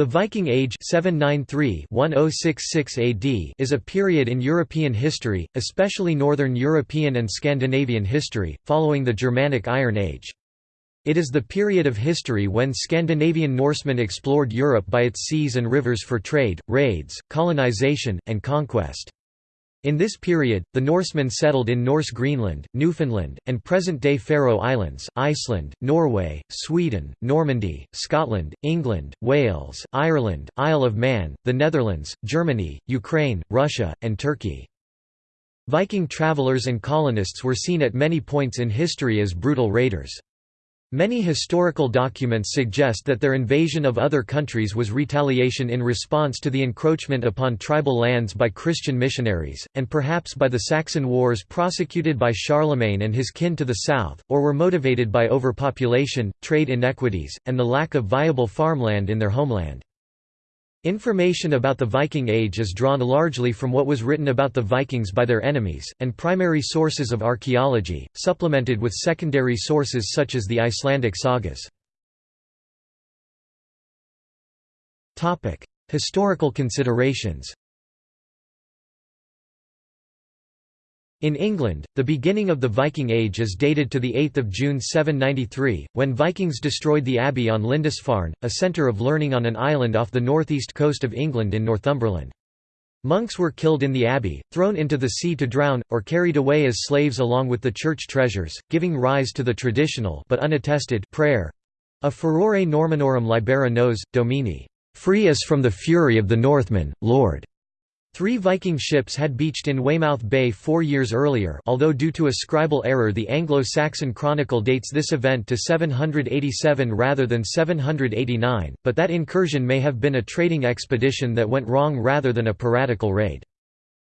The Viking Age 793-1066 AD is a period in European history, especially Northern European and Scandinavian history, following the Germanic Iron Age. It is the period of history when Scandinavian Norsemen explored Europe by its seas and rivers for trade, raids, colonization, and conquest. In this period, the Norsemen settled in Norse Greenland, Newfoundland, and present-day Faroe Islands, Iceland, Norway, Sweden, Normandy, Scotland, England, Wales, Ireland, Isle of Man, the Netherlands, Germany, Ukraine, Russia, and Turkey. Viking travelers and colonists were seen at many points in history as brutal raiders. Many historical documents suggest that their invasion of other countries was retaliation in response to the encroachment upon tribal lands by Christian missionaries, and perhaps by the Saxon Wars prosecuted by Charlemagne and his kin to the south, or were motivated by overpopulation, trade inequities, and the lack of viable farmland in their homeland. Information about the Viking Age is drawn largely from what was written about the Vikings by their enemies, and primary sources of archaeology, supplemented with secondary sources such as the Icelandic sagas. Historical considerations In England, the beginning of the Viking Age is dated to 8 June 793, when Vikings destroyed the abbey on Lindisfarne, a centre of learning on an island off the northeast coast of England in Northumberland. Monks were killed in the abbey, thrown into the sea to drown, or carried away as slaves along with the church treasures, giving rise to the traditional but unattested prayer a furore Normanorum libera nos, Domini, free us from the fury of the Northmen, Lord. Three Viking ships had beached in Weymouth Bay four years earlier although due to a scribal error the Anglo-Saxon Chronicle dates this event to 787 rather than 789, but that incursion may have been a trading expedition that went wrong rather than a piratical raid.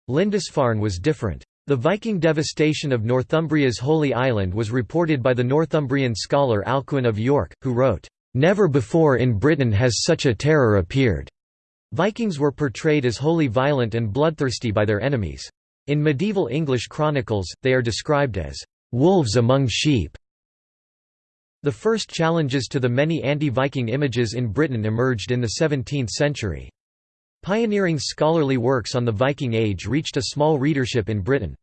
Lindisfarne was different. The Viking devastation of Northumbria's Holy Island was reported by the Northumbrian scholar Alcuin of York, who wrote, "...never before in Britain has such a terror appeared." Vikings were portrayed as wholly violent and bloodthirsty by their enemies. In medieval English chronicles, they are described as wolves among sheep. The first challenges to the many anti-Viking images in Britain emerged in the 17th century. Pioneering scholarly works on the Viking Age reached a small readership in Britain.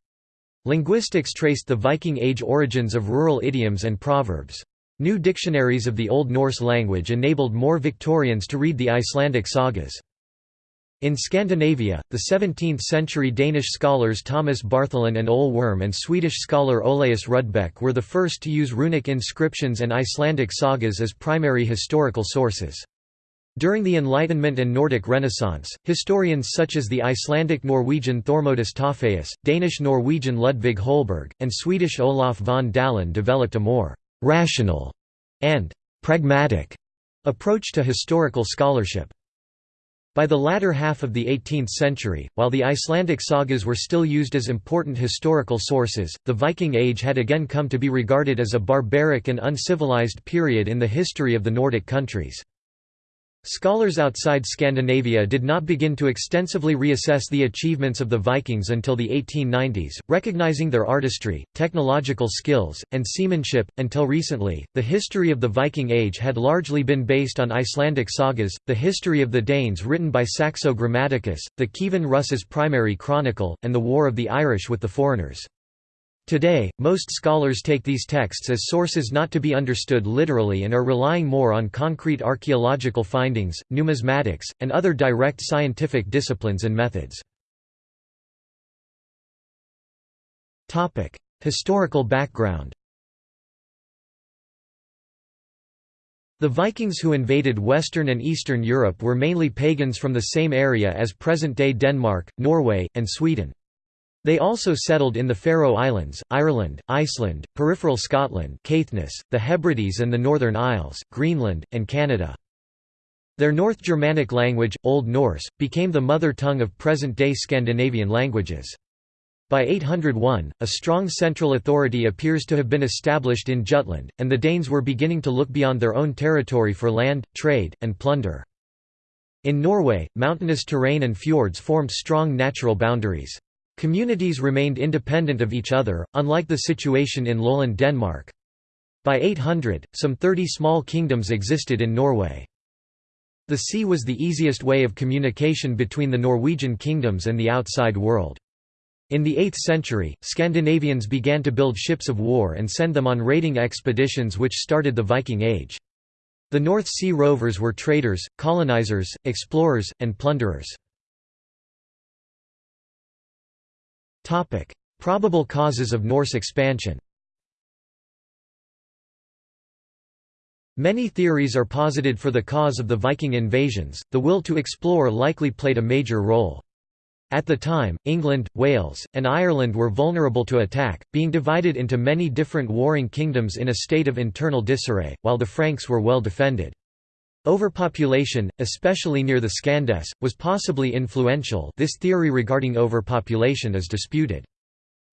Linguistics traced the Viking Age origins of rural idioms and proverbs. New dictionaries of the Old Norse language enabled more Victorians to read the Icelandic sagas. In Scandinavia, the 17th-century Danish scholars Thomas Bartholin and Ole Worm and Swedish scholar Olaus Rudbeck were the first to use runic inscriptions and Icelandic sagas as primary historical sources. During the Enlightenment and Nordic Renaissance, historians such as the Icelandic-Norwegian Thormodus Torfæus, Danish-Norwegian Ludvig Holberg, and Swedish Olof von Dalin developed a more «rational» and «pragmatic» approach to historical scholarship. By the latter half of the 18th century, while the Icelandic sagas were still used as important historical sources, the Viking Age had again come to be regarded as a barbaric and uncivilized period in the history of the Nordic countries. Scholars outside Scandinavia did not begin to extensively reassess the achievements of the Vikings until the 1890s, recognizing their artistry, technological skills, and seamanship. Until recently, the history of the Viking Age had largely been based on Icelandic sagas, the history of the Danes written by Saxo Grammaticus, the Kievan Rus's primary chronicle, and the War of the Irish with the foreigners. Today, most scholars take these texts as sources not to be understood literally and are relying more on concrete archaeological findings, numismatics, and other direct scientific disciplines and methods. Historical background The Vikings who invaded Western and Eastern Europe were mainly pagans from the same area as present-day Denmark, Norway, and Sweden. They also settled in the Faroe Islands, Ireland, Iceland, peripheral Scotland Caithness, the Hebrides and the Northern Isles, Greenland, and Canada. Their North Germanic language, Old Norse, became the mother tongue of present-day Scandinavian languages. By 801, a strong central authority appears to have been established in Jutland, and the Danes were beginning to look beyond their own territory for land, trade, and plunder. In Norway, mountainous terrain and fjords formed strong natural boundaries. Communities remained independent of each other, unlike the situation in lowland Denmark. By 800, some 30 small kingdoms existed in Norway. The sea was the easiest way of communication between the Norwegian kingdoms and the outside world. In the 8th century, Scandinavians began to build ships of war and send them on raiding expeditions which started the Viking Age. The North Sea rovers were traders, colonizers, explorers, and plunderers. Probable causes of Norse expansion Many theories are posited for the cause of the Viking invasions, the will to explore likely played a major role. At the time, England, Wales, and Ireland were vulnerable to attack, being divided into many different warring kingdoms in a state of internal disarray, while the Franks were well defended. Overpopulation, especially near the Scandes, was possibly influential this theory regarding overpopulation is disputed.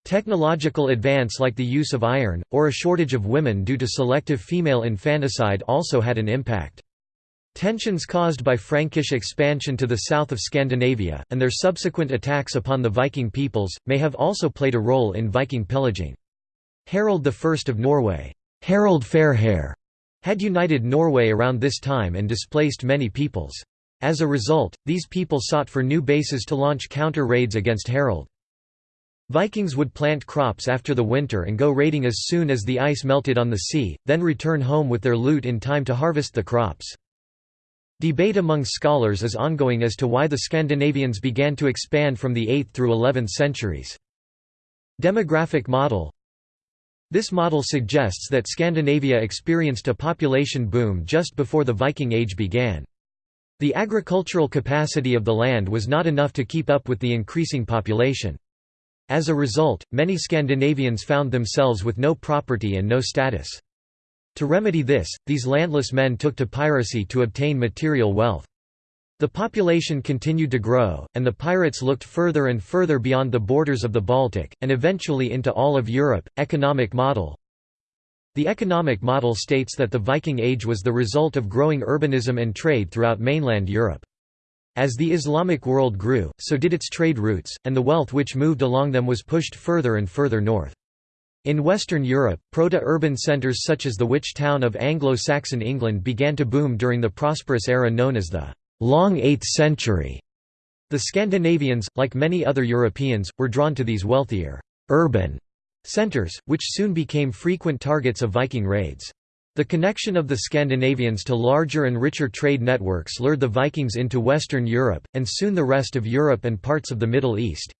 Technological advance like the use of iron, or a shortage of women due to selective female infanticide also had an impact. Tensions caused by Frankish expansion to the south of Scandinavia, and their subsequent attacks upon the Viking peoples, may have also played a role in Viking pillaging. Harald I of Norway Harald Fairhair, had united Norway around this time and displaced many peoples. As a result, these people sought for new bases to launch counter-raids against Harald. Vikings would plant crops after the winter and go raiding as soon as the ice melted on the sea, then return home with their loot in time to harvest the crops. Debate among scholars is ongoing as to why the Scandinavians began to expand from the 8th through 11th centuries. Demographic model This model suggests that Scandinavia experienced a population boom just before the Viking Age began. The agricultural capacity of the land was not enough to keep up with the increasing population. As a result, many Scandinavians found themselves with no property and no status. To remedy this, these landless men took to piracy to obtain material wealth. The population continued to grow, and the pirates looked further and further beyond the borders of the Baltic, and eventually into all of Europe. Economic model The economic model states that the Viking Age was the result of growing urbanism and trade throughout mainland Europe. As the Islamic world grew, so did its trade routes, and the wealth which moved along them was pushed further and further north. In Western Europe, proto-urban centres such as the witch town of Anglo-Saxon England began to boom during the prosperous era known as the Long 8th century. The Scandinavians, like many other Europeans, were drawn to these wealthier, urban centres, which soon became frequent targets of Viking raids. The connection of the Scandinavians to larger and richer trade networks lured the Vikings into Western Europe, and soon the rest of Europe and parts of the Middle East.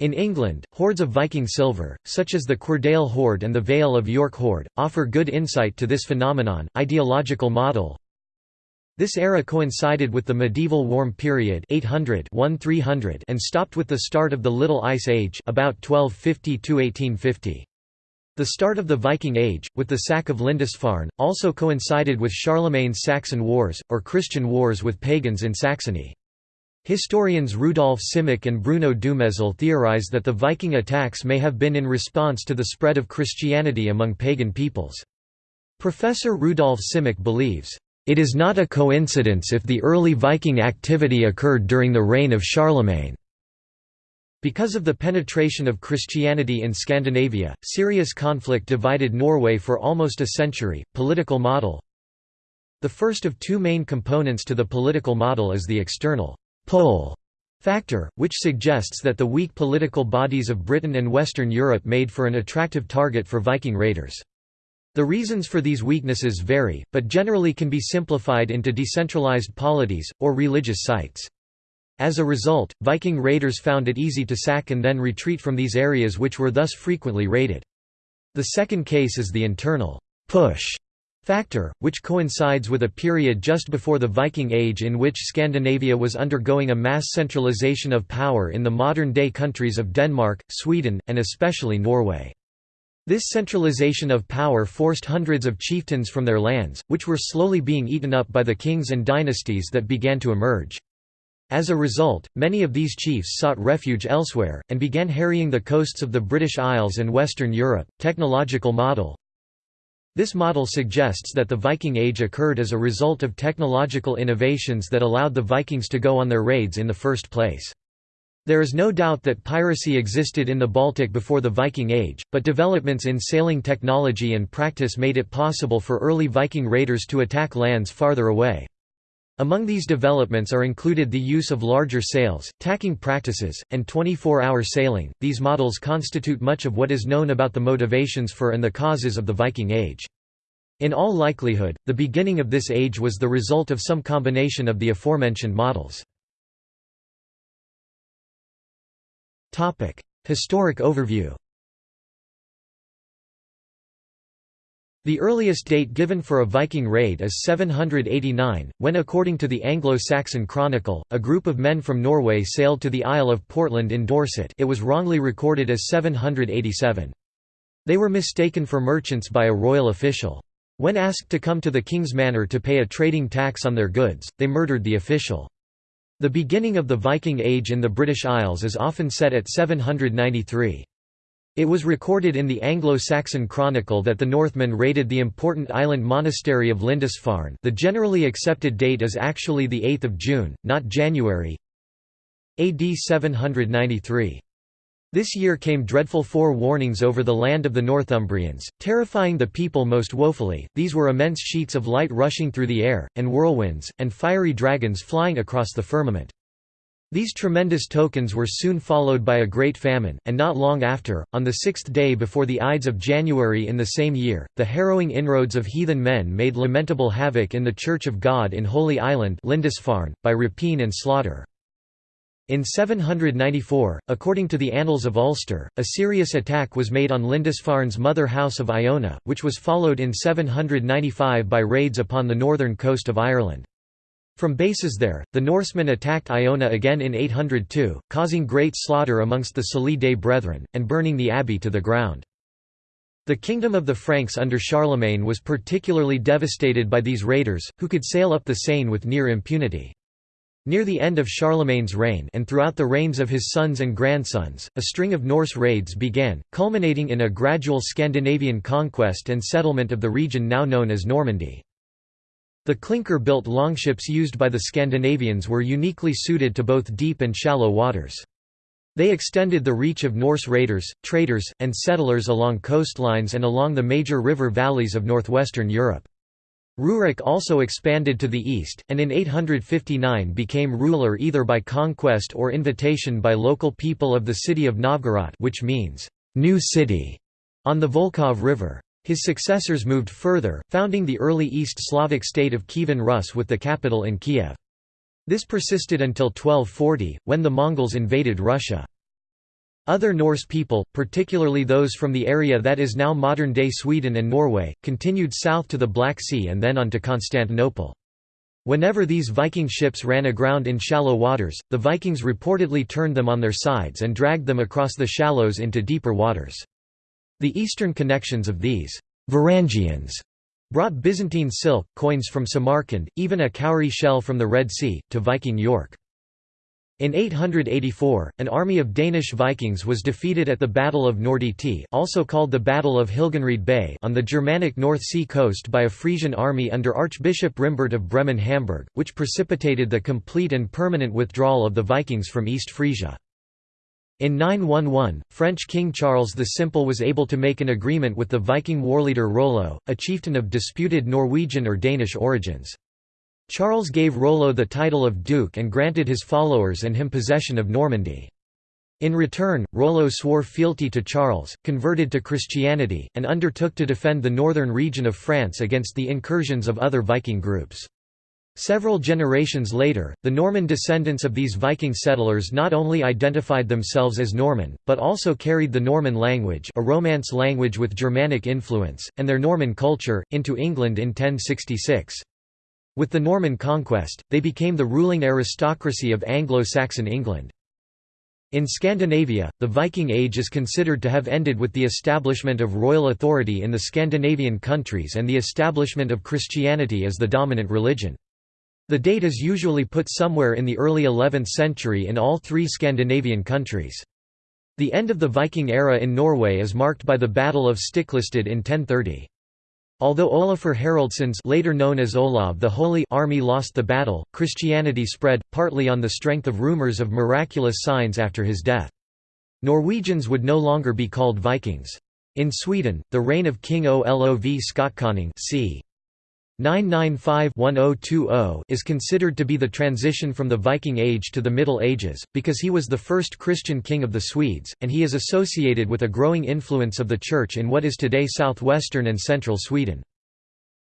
In England, hoards of Viking silver, such as the Cuerdale hoard and the Vale of York hoard, offer good insight to this phenomenon. Ideological model This era coincided with the medieval warm period 800 and stopped with the start of the Little Ice Age about 1250–1850. The start of the Viking Age, with the sack of Lindisfarne, also coincided with Charlemagne's Saxon Wars, or Christian wars with pagans in Saxony. Historians Rudolf Simek and Bruno Dumezil theorize that the Viking attacks may have been in response to the spread of Christianity among pagan peoples. Professor Rudolf Simek believes, "...it is not a coincidence if the early Viking activity occurred during the reign of Charlemagne." Because of the penetration of Christianity in Scandinavia, serious conflict divided Norway for almost a century. Political model The first of two main components to the political model is the external pull factor, which suggests that the weak political bodies of Britain and Western Europe made for an attractive target for Viking raiders. The reasons for these weaknesses vary, but generally can be simplified into decentralized polities, or religious sites. As a result, Viking raiders found it easy to sack and then retreat from these areas which were thus frequently raided. The second case is the internal push factor, which coincides with a period just before the Viking Age in which Scandinavia was undergoing a mass centralization of power in the modern-day countries of Denmark, Sweden, and especially Norway. This centralization of power forced hundreds of chieftains from their lands, which were slowly being eaten up by the kings and dynasties that began to emerge. As a result, many of these chiefs sought refuge elsewhere, and began harrying the coasts of the British Isles and Western Europe. Technological model this model suggests that the Viking Age occurred as a result of technological innovations that allowed the Vikings to go on their raids in the first place. There is no doubt that piracy existed in the Baltic before the Viking Age, but developments in sailing technology and practice made it possible for early Viking raiders to attack lands farther away. Among these developments are included the use of larger sails, tacking practices, and 24-hour sailing. These models constitute much of what is known about the motivations for and the causes of the Viking Age. In all likelihood, the beginning of this age was the result of some combination of the aforementioned models. Topic: Historic overview. The earliest date given for a Viking raid is 789, when according to the Anglo-Saxon Chronicle, a group of men from Norway sailed to the Isle of Portland in Dorset it was wrongly recorded as 787. They were mistaken for merchants by a royal official. When asked to come to the king's manor to pay a trading tax on their goods, they murdered the official. The beginning of the Viking Age in the British Isles is often set at 793. It was recorded in the Anglo-Saxon Chronicle that the Northmen raided the important island monastery of Lindisfarne the generally accepted date is actually the 8th of June, not January AD 793. This year came dreadful forewarnings over the land of the Northumbrians, terrifying the people most woefully, these were immense sheets of light rushing through the air, and whirlwinds, and fiery dragons flying across the firmament. These tremendous tokens were soon followed by a great famine, and not long after, on the sixth day before the Ides of January in the same year, the harrowing inroads of heathen men made lamentable havoc in the Church of God in Holy Island Lindisfarne, by rapine and slaughter. In 794, according to the Annals of Ulster, a serious attack was made on Lindisfarne's mother house of Iona, which was followed in 795 by raids upon the northern coast of Ireland. From bases there, the Norsemen attacked Iona again in 802, causing great slaughter amongst the Culdee Brethren, and burning the abbey to the ground. The kingdom of the Franks under Charlemagne was particularly devastated by these raiders, who could sail up the Seine with near impunity. Near the end of Charlemagne's reign and throughout the reigns of his sons and grandsons, a string of Norse raids began, culminating in a gradual Scandinavian conquest and settlement of the region now known as Normandy. The clinker-built longships used by the Scandinavians were uniquely suited to both deep and shallow waters. They extended the reach of Norse raiders, traders, and settlers along coastlines and along the major river valleys of northwestern Europe. Rurik also expanded to the east, and in 859 became ruler either by conquest or invitation by local people of the city of Novgorod which means, "'new city' on the Volkhov River. His successors moved further, founding the early East Slavic state of Kievan Rus with the capital in Kiev. This persisted until 1240, when the Mongols invaded Russia. Other Norse people, particularly those from the area that is now modern-day Sweden and Norway, continued south to the Black Sea and then on to Constantinople. Whenever these Viking ships ran aground in shallow waters, the Vikings reportedly turned them on their sides and dragged them across the shallows into deeper waters. The eastern connections of these Varangians brought Byzantine silk, coins from Samarkand, even a cowrie shell from the Red Sea, to Viking York. In 884, an army of Danish Vikings was defeated at the Battle of Norditi also called the Battle of Hilgenried Bay on the Germanic North Sea coast by a Frisian army under Archbishop Rimbert of Bremen-Hamburg, which precipitated the complete and permanent withdrawal of the Vikings from East Frisia. In 911, French King Charles the Simple was able to make an agreement with the Viking warleader Rollo, a chieftain of disputed Norwegian or Danish origins. Charles gave Rollo the title of duke and granted his followers and him possession of Normandy. In return, Rollo swore fealty to Charles, converted to Christianity, and undertook to defend the northern region of France against the incursions of other Viking groups. Several generations later, the Norman descendants of these Viking settlers not only identified themselves as Norman, but also carried the Norman language a Romance language with Germanic influence, and their Norman culture, into England in 1066. With the Norman conquest, they became the ruling aristocracy of Anglo-Saxon England. In Scandinavia, the Viking Age is considered to have ended with the establishment of royal authority in the Scandinavian countries and the establishment of Christianity as the dominant religion. The date is usually put somewhere in the early 11th century in all three Scandinavian countries. The end of the Viking era in Norway is marked by the Battle of Stiklestad in 1030. Although Olafur Haraldsson's later known as Olav the Holy army lost the battle, Christianity spread, partly on the strength of rumors of miraculous signs after his death. Norwegians would no longer be called Vikings. In Sweden, the reign of King Olov Skotkonung c. 995-1020 is considered to be the transition from the Viking Age to the Middle Ages, because he was the first Christian king of the Swedes, and he is associated with a growing influence of the Church in what is today southwestern and central Sweden.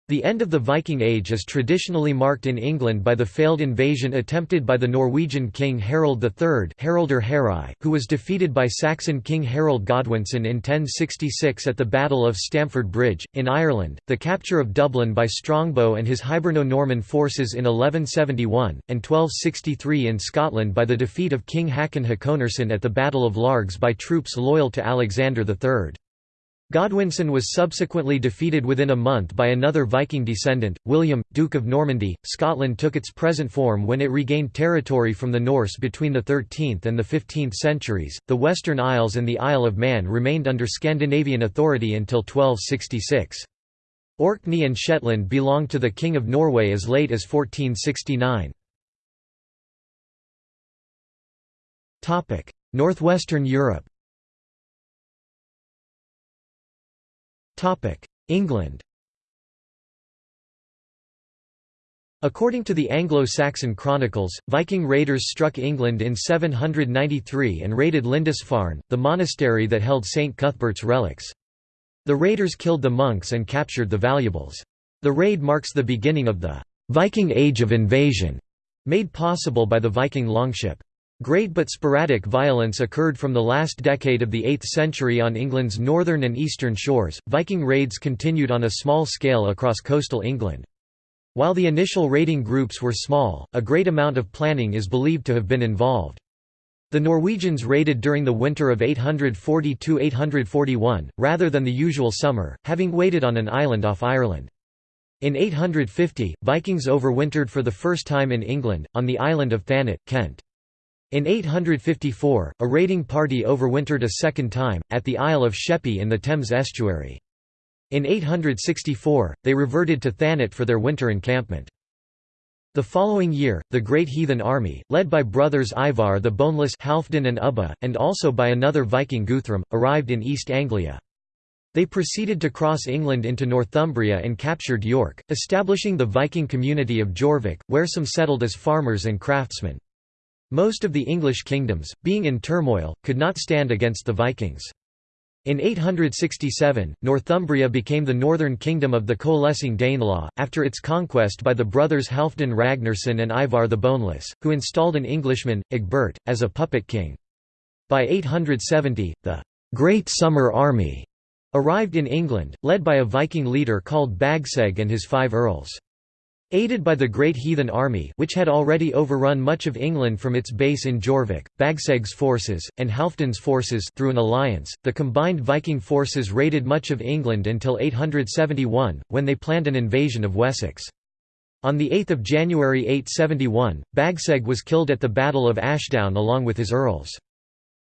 The end of the Viking Age is traditionally marked in England by the failed invasion attempted by the Norwegian king Harald III Haraldr Harald, who was defeated by Saxon king Harold Godwinson in 1066 at the Battle of Stamford Bridge. In Ireland, the capture of Dublin by Strongbow and his Hiberno-Norman forces in 1171, and 1263 in Scotland by the defeat of King Hakon Hakonarson at the Battle of Largs by troops loyal to Alexander III. Godwinson was subsequently defeated within a month by another Viking descendant, William, Duke of Normandy. Scotland took its present form when it regained territory from the Norse between the 13th and the 15th centuries. The Western Isles and the Isle of Man remained under Scandinavian authority until 1266. Orkney and Shetland belonged to the King of Norway as late as 1469. Northwestern Europe England According to the Anglo-Saxon Chronicles, Viking raiders struck England in 793 and raided Lindisfarne, the monastery that held St. Cuthbert's relics. The raiders killed the monks and captured the valuables. The raid marks the beginning of the «Viking Age of Invasion», made possible by the Viking longship. Great but sporadic violence occurred from the last decade of the 8th century on England's northern and eastern shores. Viking raids continued on a small scale across coastal England. While the initial raiding groups were small, a great amount of planning is believed to have been involved. The Norwegians raided during the winter of 840–841, rather than the usual summer, having waited on an island off Ireland. In 850, Vikings overwintered for the first time in England, on the island of Thanet, Kent. In 854, a raiding party overwintered a second time, at the Isle of Sheppey in the Thames estuary. In 864, they reverted to Thanet for their winter encampment. The following year, the Great Heathen Army, led by brothers Ivar the Boneless Halfdan and Ubba, and also by another Viking Guthrum, arrived in East Anglia. They proceeded to cross England into Northumbria and captured York, establishing the Viking community of Jorvik, where some settled as farmers and craftsmen. Most of the English kingdoms, being in turmoil, could not stand against the Vikings. In 867, Northumbria became the northern kingdom of the coalescing Danelaw, after its conquest by the brothers Halfdan Ragnarsson and Ivar the Boneless, who installed an Englishman, Egbert, as a puppet king. By 870, the «Great Summer Army» arrived in England, led by a Viking leader called Bagsecg and his five earls. Aided by the Great Heathen Army which had already overrun much of England from its base in Jorvik, Bagsecg's forces, and Halfdan's forces through an alliance, the combined Viking forces raided much of England until 871, when they planned an invasion of Wessex. On 8 January 871, Bagsecg was killed at the Battle of Ashdown along with his earls.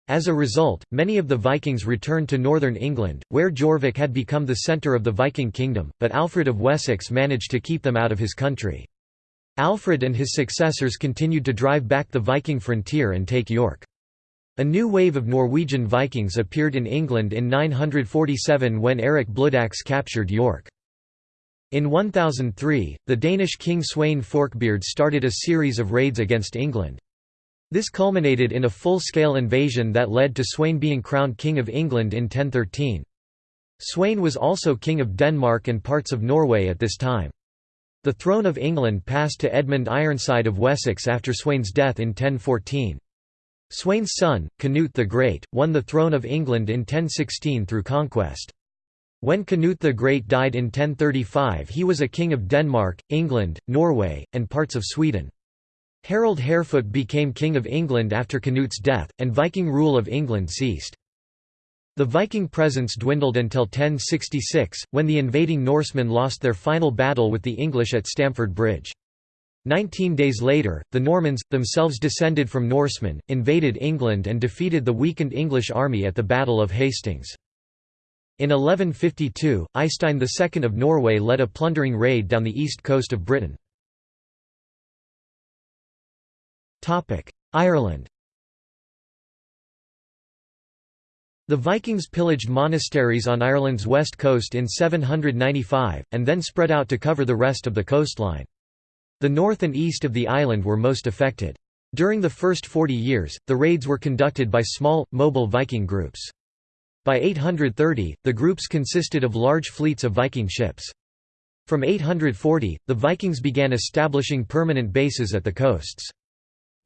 As a result, many of the Vikings returned to northern England, where Jorvik had become the centre of the Viking kingdom, but Alfred of Wessex managed to keep them out of his country. Alfred and his successors continued to drive back the Viking frontier and take York. A new wave of Norwegian Vikings appeared in England in 947 when Eric Bloodaxe captured York. In 1003, the Danish king Sweyn Forkbeard started a series of raids against England. This culminated in a full-scale invasion that led to Sweyn being crowned King of England in 1013. Sweyn was also King of Denmark and parts of Norway at this time. The throne of England passed to Edmund Ironside of Wessex after Sweyn's death in 1014. Sweyn's son, Canute the Great, won the throne of England in 1016 through conquest. When Canute the Great died in 1035 he was a king of Denmark, England, Norway, and parts of Sweden. Harold Harefoot became King of England after Canute's death, and Viking rule of England ceased. The Viking presence dwindled until 1066, when the invading Norsemen lost their final battle with the English at Stamford Bridge. Nineteen days later, the Normans, themselves descended from Norsemen, invaded England and defeated the weakened English army at the Battle of Hastings. In 1152, Eystein II of Norway led a plundering raid down the east coast of Britain. Ireland The Vikings pillaged monasteries on Ireland's west coast in 795, and then spread out to cover the rest of the coastline. The north and east of the island were most affected. During the first 40 years, the raids were conducted by small, mobile Viking groups. By 830, the groups consisted of large fleets of Viking ships. From 840, the Vikings began establishing permanent bases at the coasts.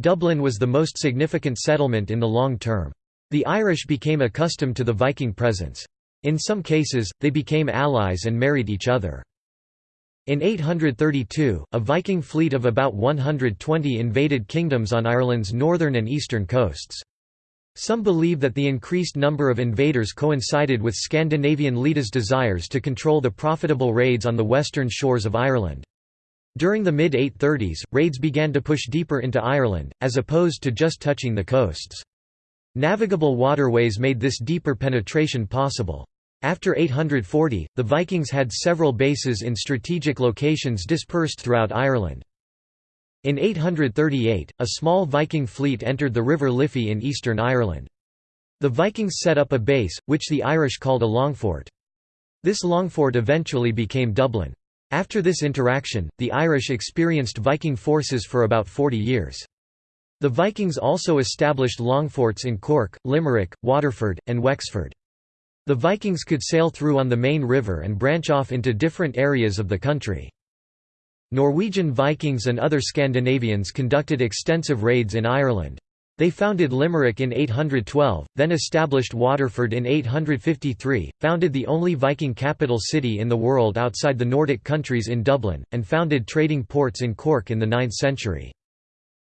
Dublin was the most significant settlement in the long term. The Irish became accustomed to the Viking presence. In some cases, they became allies and married each other. In 832, a Viking fleet of about 120 invaded kingdoms on Ireland's northern and eastern coasts. Some believe that the increased number of invaders coincided with Scandinavian leaders' desires to control the profitable raids on the western shores of Ireland. During the mid-830s, raids began to push deeper into Ireland, as opposed to just touching the coasts. Navigable waterways made this deeper penetration possible. After 840, the Vikings had several bases in strategic locations dispersed throughout Ireland. In 838, a small Viking fleet entered the River Liffey in eastern Ireland. The Vikings set up a base, which the Irish called a longfort. This longfort eventually became Dublin. After this interaction, the Irish experienced Viking forces for about 40 years. The Vikings also established longforts in Cork, Limerick, Waterford, and Wexford. The Vikings could sail through on the main river and branch off into different areas of the country. Norwegian Vikings and other Scandinavians conducted extensive raids in Ireland. They founded Limerick in 812, then established Waterford in 853, founded the only Viking capital city in the world outside the Nordic countries in Dublin, and founded trading ports in Cork in the 9th century.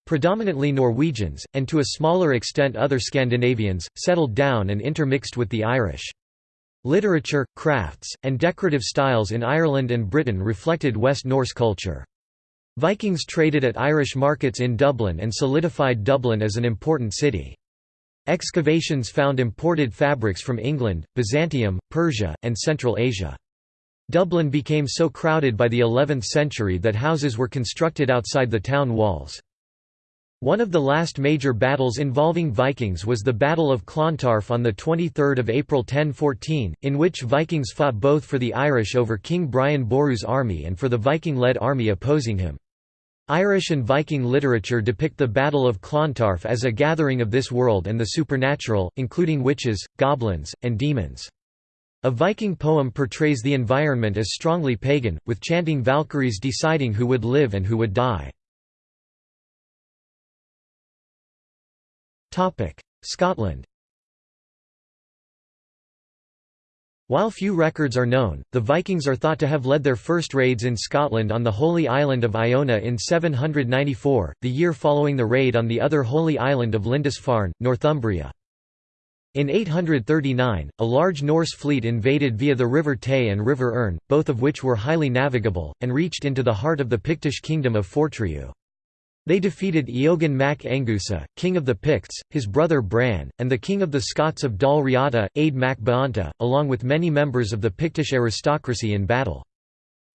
Predominantly Norwegians, and to a smaller extent other Scandinavians, settled down and intermixed with the Irish. Literature, crafts, and decorative styles in Ireland and Britain reflected West Norse culture. Vikings traded at Irish markets in Dublin and solidified Dublin as an important city. Excavations found imported fabrics from England, Byzantium, Persia, and Central Asia. Dublin became so crowded by the 11th century that houses were constructed outside the town walls. One of the last major battles involving Vikings was the Battle of Clontarf on 23 April 1014, in which Vikings fought both for the Irish over King Brian Boru's army and for the Viking-led army opposing him. Irish and Viking literature depict the Battle of Clontarf as a gathering of this world and the supernatural, including witches, goblins, and demons. A Viking poem portrays the environment as strongly pagan, with chanting Valkyries deciding who would live and who would die. Scotland While few records are known, the Vikings are thought to have led their first raids in Scotland on the Holy Island of Iona in 794, the year following the raid on the other Holy Island of Lindisfarne, Northumbria. In 839, a large Norse fleet invaded via the River Tay and River Earn, both of which were highly navigable, and reached into the heart of the Pictish kingdom of Fortriu. They defeated Eogan mac Angusa, king of the Picts, his brother Bran, and the king of the Scots of Dal Riata, Ade mac Baanta, along with many members of the Pictish aristocracy in battle.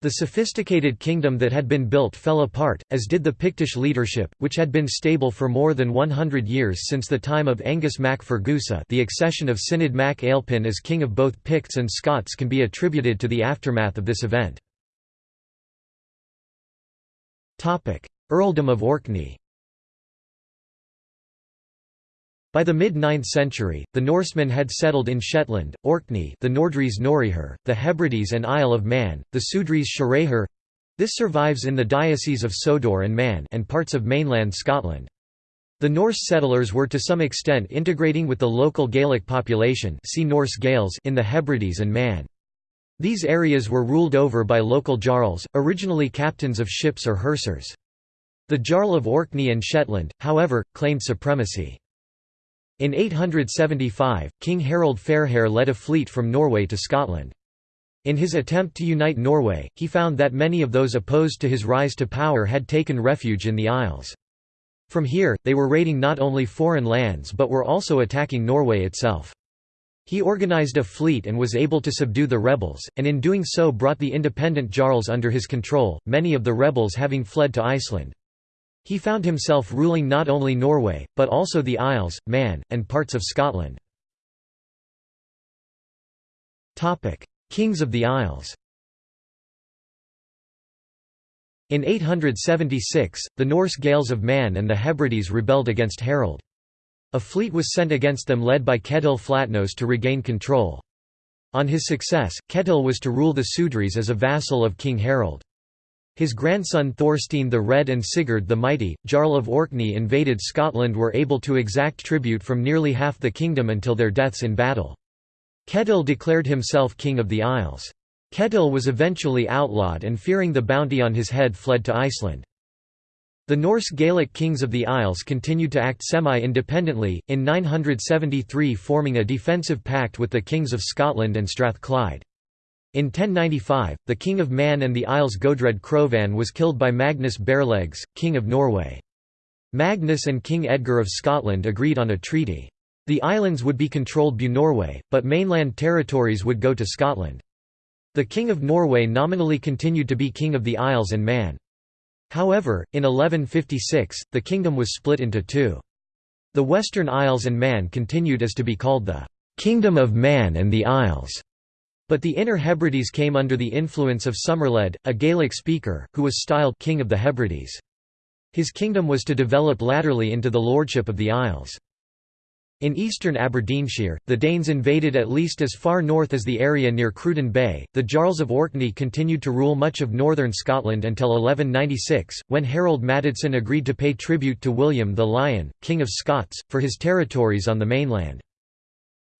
The sophisticated kingdom that had been built fell apart, as did the Pictish leadership, which had been stable for more than 100 years since the time of Angus mac Fergusa the accession of Cináed mac Ailpin as king of both Picts and Scots can be attributed to the aftermath of this event. Earldom of Orkney By the mid-9th century, the Norsemen had settled in Shetland, Orkney the Nordries Norihur, the Hebrides and Isle of Man, the Sudreys Shareher this survives in the Diocese of Sodor and Man and parts of mainland Scotland. The Norse settlers were to some extent integrating with the local Gaelic population see Norse Gaels in the Hebrides and Man. These areas were ruled over by local jarls, originally captains of ships or hersers. The Jarl of Orkney and Shetland, however, claimed supremacy. In 875, King Harald Fairhair led a fleet from Norway to Scotland. In his attempt to unite Norway, he found that many of those opposed to his rise to power had taken refuge in the Isles. From here, they were raiding not only foreign lands but were also attacking Norway itself. He organized a fleet and was able to subdue the rebels, and in doing so brought the independent Jarls under his control, many of the rebels having fled to Iceland. He found himself ruling not only Norway, but also the Isles, Man, and parts of Scotland. Kings of the Isles In 876, the Norse Gaels of Man and the Hebrides rebelled against Harold. A fleet was sent against them led by Ketil Flatnose to regain control. On his success, Ketil was to rule the Sudreys as a vassal of King Harold. His grandson Thorstein the Red and Sigurd the Mighty, Jarl of Orkney invaded Scotland were able to exact tribute from nearly half the kingdom until their deaths in battle. Ketil declared himself king of the Isles. Ketil was eventually outlawed and fearing the bounty on his head fled to Iceland. The Norse Gaelic kings of the Isles continued to act semi-independently, in 973 forming a defensive pact with the kings of Scotland and Strathclyde. In 1095, the king of Man and the Isles Godred Crovan was killed by Magnus Barelegs, king of Norway. Magnus and King Edgar of Scotland agreed on a treaty. The islands would be controlled by Norway, but mainland territories would go to Scotland. The King of Norway nominally continued to be King of the Isles and Man. However, in 1156, the kingdom was split into two. The Western Isles and Man continued as to be called the «Kingdom of Man and the Isles», but the Inner Hebrides came under the influence of Somerled, a Gaelic speaker, who was styled «King of the Hebrides». His kingdom was to develop latterly into the lordship of the Isles. In eastern Aberdeenshire, the Danes invaded at least as far north as the area near Cruden Bay. The Jarls of Orkney continued to rule much of northern Scotland until 1196, when Harold Maddadsson agreed to pay tribute to William the Lion, King of Scots, for his territories on the mainland.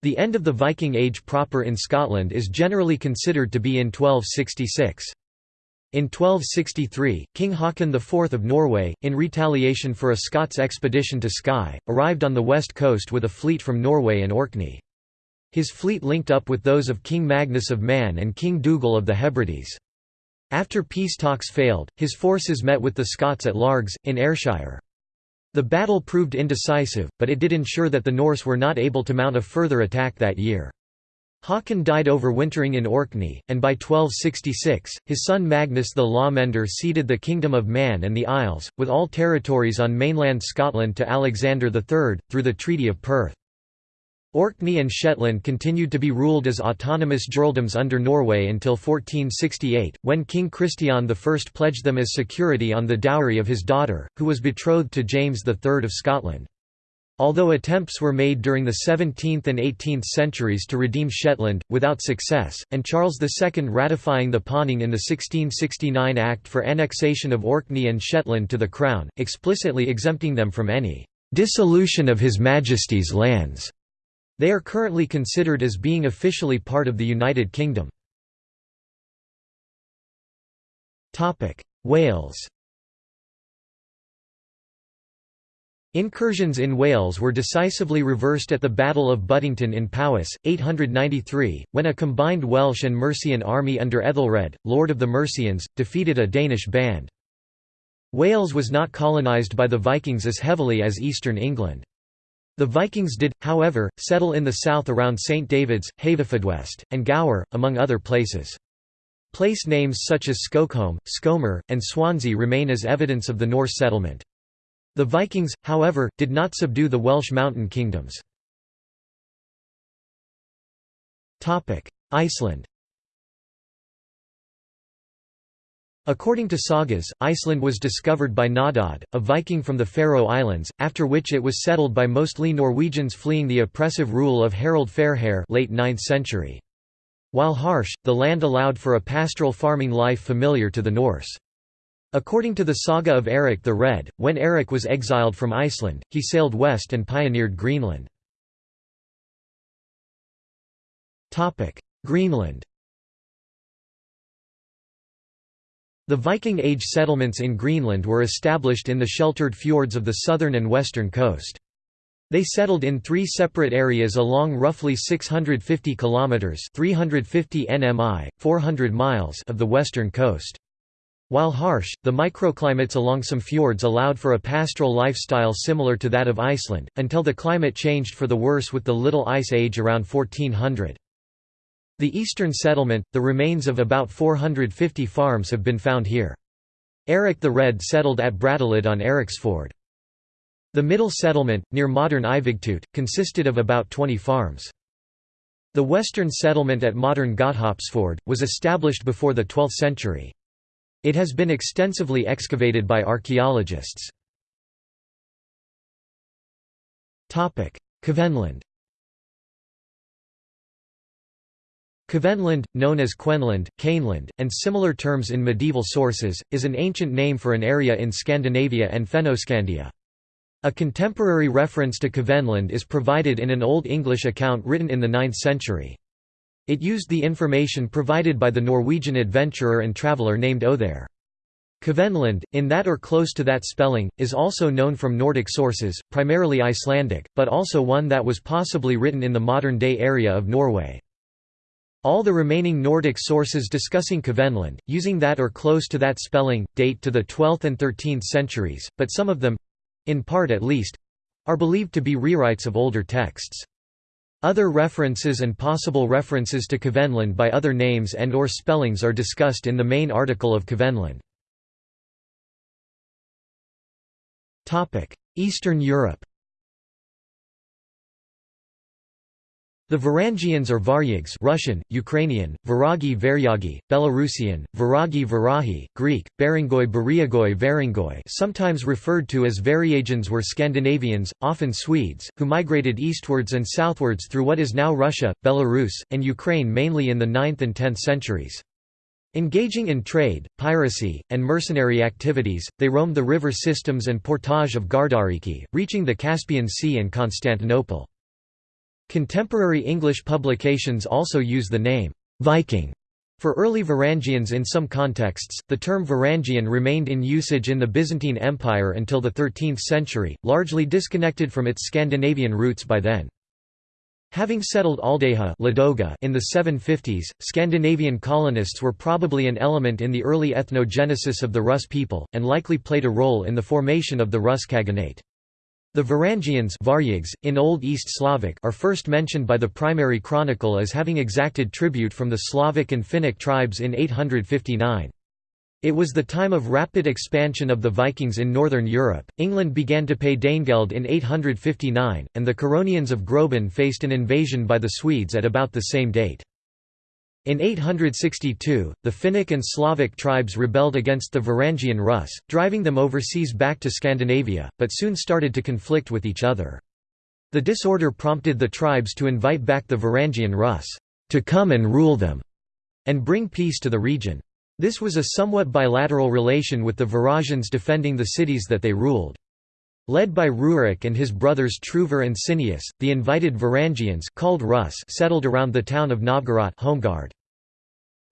The end of the Viking Age proper in Scotland is generally considered to be in 1266. In 1263, King Haakon IV of Norway, in retaliation for a Scots expedition to Skye, arrived on the west coast with a fleet from Norway and Orkney. His fleet linked up with those of King Magnus of Man and King Dougal of the Hebrides. After peace talks failed, his forces met with the Scots at Largs, in Ayrshire. The battle proved indecisive, but it did ensure that the Norse were not able to mount a further attack that year. Haakon died overwintering in Orkney, and by 1266, his son Magnus the Lawmender ceded the Kingdom of Man and the Isles, with all territories on mainland Scotland to Alexander III, through the Treaty of Perth. Orkney and Shetland continued to be ruled as autonomous jarldoms under Norway until 1468, when King Christian I pledged them as security on the dowry of his daughter, who was betrothed to James III of Scotland. Although attempts were made during the 17th and 18th centuries to redeem Shetland, without success, and Charles II ratifying the pawning in the 1669 Act for annexation of Orkney and Shetland to the Crown, explicitly exempting them from any «dissolution of His Majesty's lands». They are currently considered as being officially part of the United Kingdom. Wales Incursions in Wales were decisively reversed at the Battle of Buttington in Powys, 893, when a combined Welsh and Mercian army under Ethelred, Lord of the Mercians, defeated a Danish band. Wales was not colonised by the Vikings as heavily as eastern England. The Vikings did, however, settle in the south around St David's, Haverfordwest, and Gower, among other places. Place names such as Skokholm, Skomer, and Swansea remain as evidence of the Norse settlement. The Vikings, however, did not subdue the Welsh mountain kingdoms. Iceland According to sagas, Iceland was discovered by Naddodd, a Viking from the Faroe Islands, after which it was settled by mostly Norwegians fleeing the oppressive rule of Harald Fairhair late 9th century. While harsh, the land allowed for a pastoral farming life familiar to the Norse. According to the saga of Eric the Red, when Eric was exiled from Iceland, he sailed west and pioneered Greenland. Greenland The Viking Age settlements in Greenland were established in the sheltered fjords of the southern and western coast. They settled in three separate areas along roughly 650 kilometers (350 nmi, 400 miles) of the western coast. While harsh, the microclimates along some fjords allowed for a pastoral lifestyle similar to that of Iceland, until the climate changed for the worse with the Little Ice Age around 1400. The eastern settlement, the remains of about 450 farms have been found here. Eric the Red settled at Brattahlid on Eriksfjord. The middle settlement, near modern Ivigtut, consisted of about 20 farms. The western settlement at modern Godthåbsfjord, was established before the 12th century. It has been extensively excavated by archaeologists. Kvenland Kvenland, known as Quenland, Caneland, and similar terms in medieval sources, is an ancient name for an area in Scandinavia and Fennoscandia. A contemporary reference to Kvenland is provided in an Old English account written in the 9th century. It used the information provided by the Norwegian adventurer and traveller named Othere. Kvenland, in that or close to that spelling, is also known from Nordic sources, primarily Icelandic, but also one that was possibly written in the modern-day area of Norway. All the remaining Nordic sources discussing Kvenland, using that or close to that spelling, date to the 12th and 13th centuries, but some of them—in part at least—are believed to be rewrites of older texts. Other references and possible references to Kvenland by other names and or spellings are discussed in the main article of Kvenland. Eastern Europe The Varangians or Varyags Russian, Ukrainian, Varagi Varyagi, Belarusian, Varagi Varahi, Greek, Barangoi Bariagoi Varingoi sometimes referred to as Varyagans were Scandinavians, often Swedes, who migrated eastwards and southwards through what is now Russia, Belarus, and Ukraine mainly in the 9th and 10th centuries. Engaging in trade, piracy, and mercenary activities, they roamed the river systems and portage of Gardariki, reaching the Caspian Sea and Constantinople. Contemporary English publications also use the name, Viking, for early Varangians in some contexts. The term Varangian remained in usage in the Byzantine Empire until the 13th century, largely disconnected from its Scandinavian roots by then. Having settled Aldeigja Ladoga in the 750s, Scandinavian colonists were probably an element in the early ethnogenesis of the Rus people, and likely played a role in the formation of the Rus Khaganate. The Varangians in Old East Slavic are first mentioned by the primary chronicle as having exacted tribute from the Slavic and Finnic tribes in 859. It was the time of rapid expansion of the Vikings in northern Europe. England began to pay Danegeld in 859, and the Curonians of Grobin faced an invasion by the Swedes at about the same date. In 862, the Finnic and Slavic tribes rebelled against the Varangian Rus, driving them overseas back to Scandinavia, but soon started to conflict with each other. The disorder prompted the tribes to invite back the Varangian Rus, to come and rule them, and bring peace to the region. This was a somewhat bilateral relation with the Varangians defending the cities that they ruled. Led by Rurik and his brothers Truvor and Sineus, the invited Varangians called Rus settled around the town of Novgorod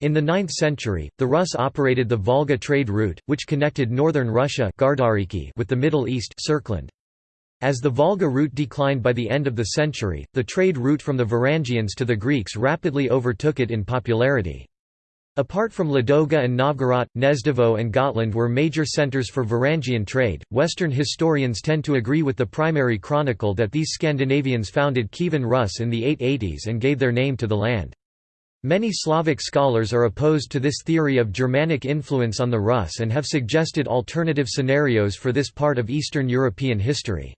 In the 9th century, the Rus operated the Volga trade route, which connected northern Russia with the Middle East As the Volga route declined by the end of the century, the trade route from the Varangians to the Greeks rapidly overtook it in popularity. Apart from Ladoga and Novgorod, Gnezdovo and Gotland were major centers for Varangian trade. Western historians tend to agree with the primary chronicle that these Scandinavians founded Kievan Rus in the 880s and gave their name to the land. Many Slavic scholars are opposed to this theory of Germanic influence on the Rus and have suggested alternative scenarios for this part of Eastern European history.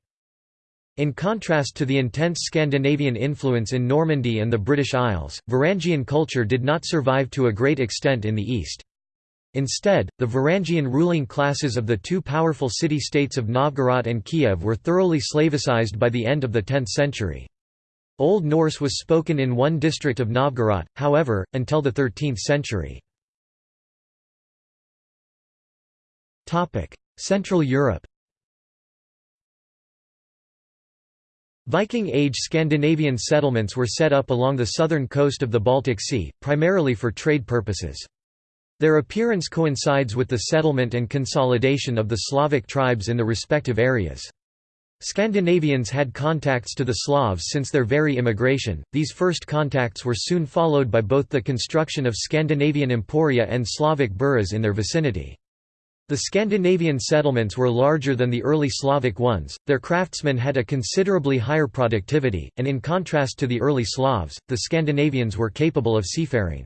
In contrast to the intense Scandinavian influence in Normandy and the British Isles, Varangian culture did not survive to a great extent in the East. Instead, the Varangian ruling classes of the two powerful city-states of Novgorod and Kiev were thoroughly Slavicized by the end of the 10th century. Old Norse was spoken in one district of Novgorod, however, until the 13th century. Central Europe Viking Age Scandinavian settlements were set up along the southern coast of the Baltic Sea, primarily for trade purposes. Their appearance coincides with the settlement and consolidation of the Slavic tribes in the respective areas. Scandinavians had contacts to the Slavs since their very immigration, these first contacts were soon followed by both the construction of Scandinavian emporia and Slavic boroughs in their vicinity. The Scandinavian settlements were larger than the early Slavic ones, their craftsmen had a considerably higher productivity, and in contrast to the early Slavs, the Scandinavians were capable of seafaring.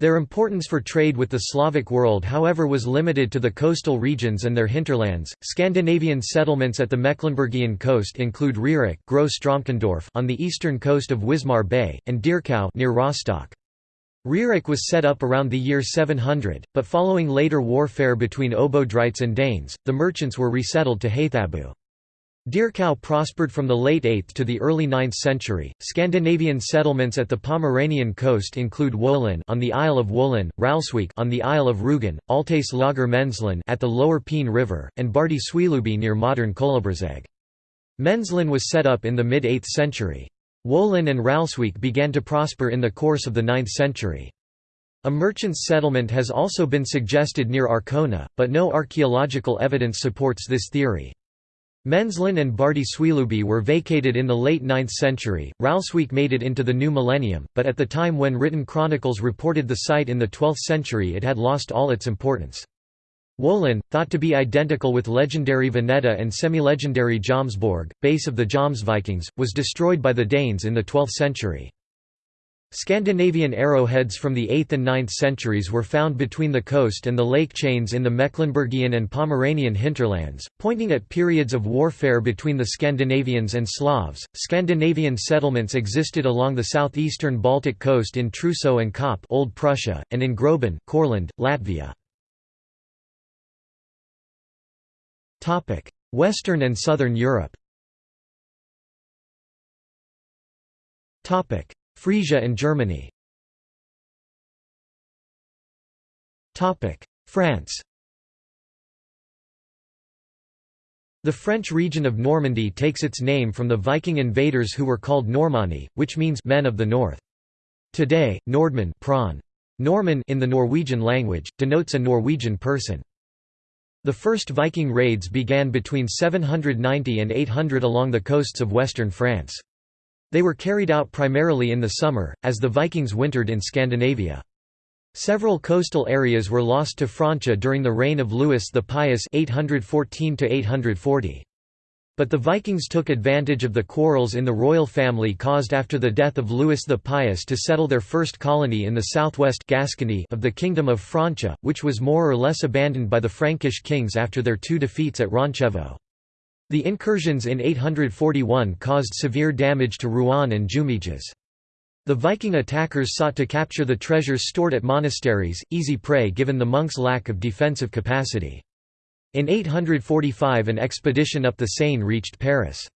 Their importance for trade with the Slavic world however was limited to the coastal regions and their hinterlands. Scandinavian settlements at the Mecklenburgian coast include Reric on the eastern coast of Wismar Bay, and Dierkow near Rostock. Reric was set up around the year 700, but following later warfare between Obodrites and Danes, the merchants were resettled to Haithabu. Dierkow prospered from the late 8th to the early 9th century. Scandinavian settlements at the Pomeranian coast include Wolin on the Isle of Wolin, Ralswiek on the Isle of Rügen, Altes Lager Menzlin at the lower Peene River, and Bardi Swilubi near modern Kołobrzeg. Menzlin was set up in the mid-8th century. Wolin and Ralswiek began to prosper in the course of the 9th century. A merchant's settlement has also been suggested near Arkona, but no archaeological evidence supports this theory. Menzlin and Bardi Swilubi were vacated in the late 9th century. Ralswiek made it into the new millennium, but at the time when written chronicles reported the site in the 12th century it had lost all its importance. Wolin, thought to be identical with legendary Veneta and semi-legendary Jomsborg, base of the Jomsvikings, was destroyed by the Danes in the 12th century. Scandinavian arrowheads from the 8th and 9th centuries were found between the coast and the lake chains in the Mecklenburgian and Pomeranian hinterlands, pointing at periods of warfare between the Scandinavians and Slavs. Scandinavian settlements existed along the southeastern Baltic coast in Truso and Kaup, Old Prussia, and in Grobin, Courland, Latvia. Western and Southern Europe. Frisia and Germany France The French region of Normandy takes its name from the Viking invaders who were called Normanni, which means men of the north. Today, Nordmann prawn. Norman in the Norwegian language, denotes a Norwegian person. The first Viking raids began between 790 and 800 along the coasts of western France. They were carried out primarily in the summer, as the Vikings wintered in Scandinavia. Several coastal areas were lost to Francia during the reign of Louis the Pious 814 -840. But the Vikings took advantage of the quarrels in the royal family caused after the death of Louis the Pious to settle their first colony in the southwest Gascony of the Kingdom of Francia, which was more or less abandoned by the Frankish kings after their two defeats at Roncevaux. The incursions in 841 caused severe damage to Rouen and Jumièges. The Viking attackers sought to capture the treasures stored at monasteries, easy prey given the monks' lack of defensive capacity. In 845 an expedition up the Seine reached Paris.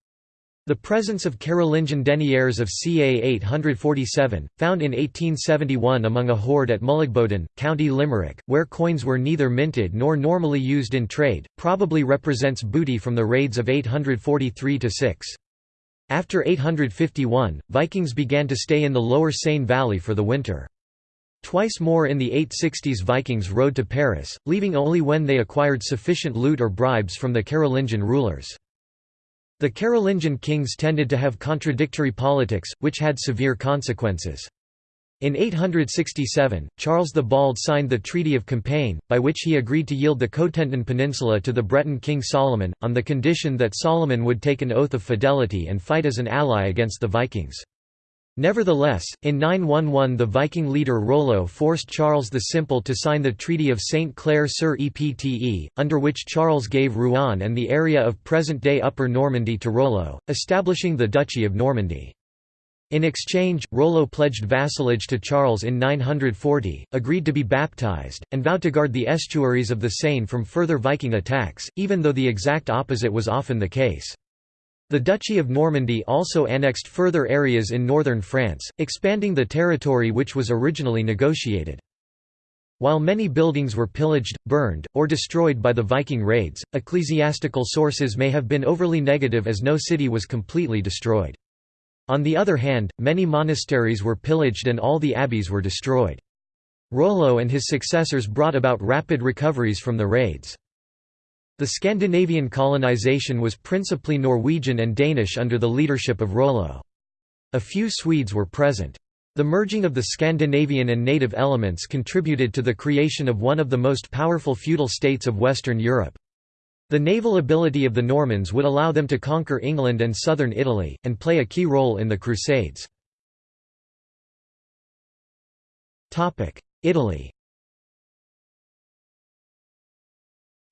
The presence of Carolingian deniers of ca 847, found in 1871 among a hoard at Mullaghboden, County Limerick, where coins were neither minted nor normally used in trade, probably represents booty from the raids of 843–6. After 851, Vikings began to stay in the lower Seine valley for the winter. Twice more in the 860s Vikings rode to Paris, leaving only when they acquired sufficient loot or bribes from the Carolingian rulers. The Carolingian kings tended to have contradictory politics, which had severe consequences. In 867, Charles the Bald signed the Treaty of Compiègne, by which he agreed to yield the Cotentin Peninsula to the Breton king Solomon, on the condition that Solomon would take an oath of fidelity and fight as an ally against the Vikings. Nevertheless, in 911 the Viking leader Rollo forced Charles the Simple to sign the Treaty of St. Clair sur Epte, under which Charles gave Rouen and the area of present-day Upper Normandy to Rollo, establishing the Duchy of Normandy. In exchange, Rollo pledged vassalage to Charles in 940, agreed to be baptized, and vowed to guard the estuaries of the Seine from further Viking attacks, even though the exact opposite was often the case. The Duchy of Normandy also annexed further areas in northern France, expanding the territory which was originally negotiated. While many buildings were pillaged, burned, or destroyed by the Viking raids, ecclesiastical sources may have been overly negative as no city was completely destroyed. On the other hand, many monasteries were pillaged and all the abbeys were destroyed. Rollo and his successors brought about rapid recoveries from the raids. The Scandinavian colonization was principally Norwegian and Danish under the leadership of Rollo. A few Swedes were present. The merging of the Scandinavian and native elements contributed to the creation of one of the most powerful feudal states of Western Europe. The naval ability of the Normans would allow them to conquer England and southern Italy, and play a key role in the Crusades. Italy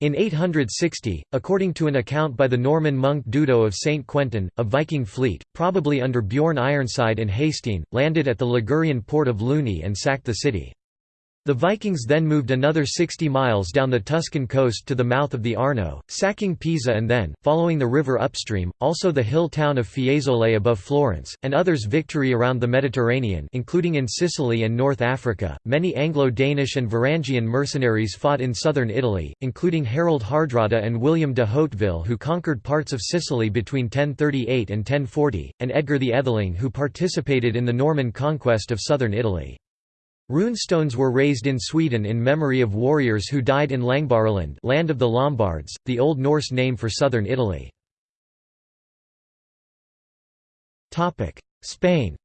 In 860, according to an account by the Norman monk Dudo of St. Quentin, a Viking fleet, probably under Bjorn Ironside and Hasting, landed at the Ligurian port of Luni and sacked the city. The Vikings then moved another 60 miles down the Tuscan coast to the mouth of the Arno, sacking Pisa and then, following the river upstream, also the hill town of Fiesole above Florence, and others victory around the Mediterranean including in Sicily and North Africa. Many Anglo-Danish and Varangian mercenaries fought in southern Italy, including Harold Hardrada and William de Hauteville who conquered parts of Sicily between 1038 and 1040, and Edgar the Atheling who participated in the Norman conquest of southern Italy. Runestones were raised in Sweden in memory of warriors who died in Langbaraland land of the Lombards, the Old Norse name for southern Italy. Spain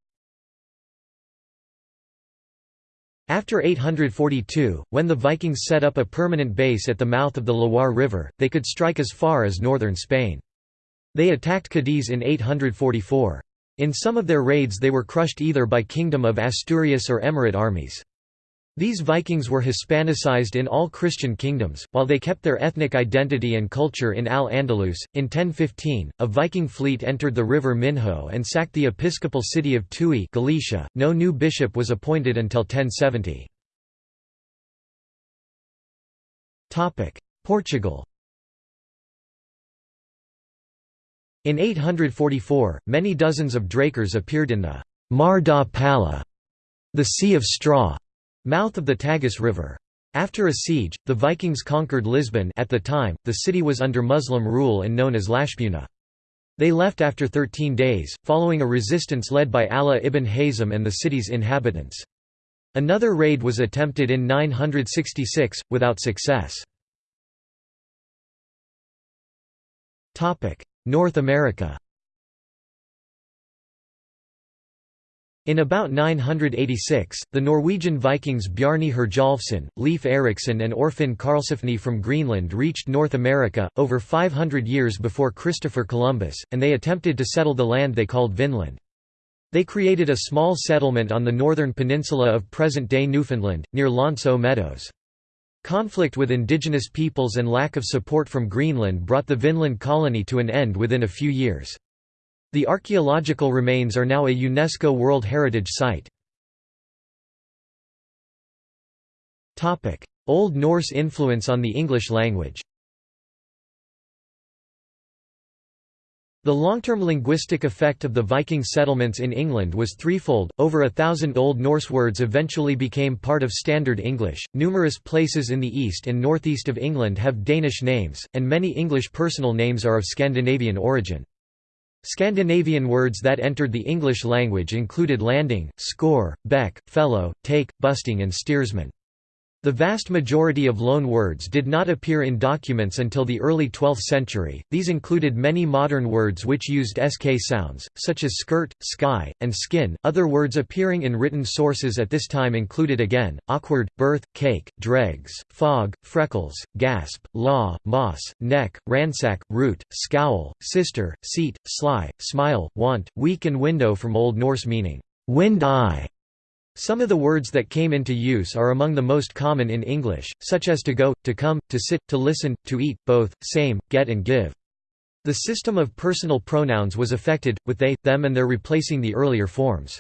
After 842, when the Vikings set up a permanent base at the mouth of the Loire River, they could strike as far as northern Spain. They attacked Cadiz in 844. In some of their raids they were crushed either by Kingdom of Asturias or Emirate armies. These Vikings were Hispanicized in all Christian kingdoms, while they kept their ethnic identity and culture in Al-Andalus. In 1015, a Viking fleet entered the river Minho and sacked the episcopal city of Tui Galicia. No new bishop was appointed until 1070. Portugal In 844, many dozens of drakkars appeared in the Mar da Palha, the Sea of Straw, mouth of the Tagus River. After a siege, the Vikings conquered Lisbon at the time, the city was under Muslim rule and known as Lashbuna. They left after 13 days, following a resistance led by Allah ibn Hazm and the city's inhabitants. Another raid was attempted in 966, without success. North America In about 986, the Norwegian Vikings Bjarni Herjolfsson, Leif Erikson and Thorfinn Karlsefni from Greenland reached North America, over 500 years before Christopher Columbus, and they attempted to settle the land they called Vinland. They created a small settlement on the northern peninsula of present-day Newfoundland, near L'Anse Meadows. Conflict with indigenous peoples and lack of support from Greenland brought the Vinland colony to an end within a few years. The archaeological remains are now a UNESCO World Heritage Site. Old Norse influence on the English language The long-term linguistic effect of the Viking settlements in England was threefold. Over a thousand Old Norse words eventually became part of Standard English. Numerous places in the east and northeast of England have Danish names, and many English personal names are of Scandinavian origin. Scandinavian words that entered the English language included landing, score, beck, fellow, take, busting and steersman. The vast majority of loan words did not appear in documents until the early 12th century. These included many modern words which used sk sounds, such as skirt, sky, and skin. Other words appearing in written sources at this time included again, awkward, birth, cake, dregs, fog, freckles, gasp, law, moss, neck, ransack, root, scowl, sister, seat, sly, smile, want, weak, and window from Old Norse meaning wind eye some of the words that came into use are among the most common in English, such as to go, to come, to sit, to listen, to eat, both, same, get and give. The system of personal pronouns was affected, with they, them and their replacing the earlier forms.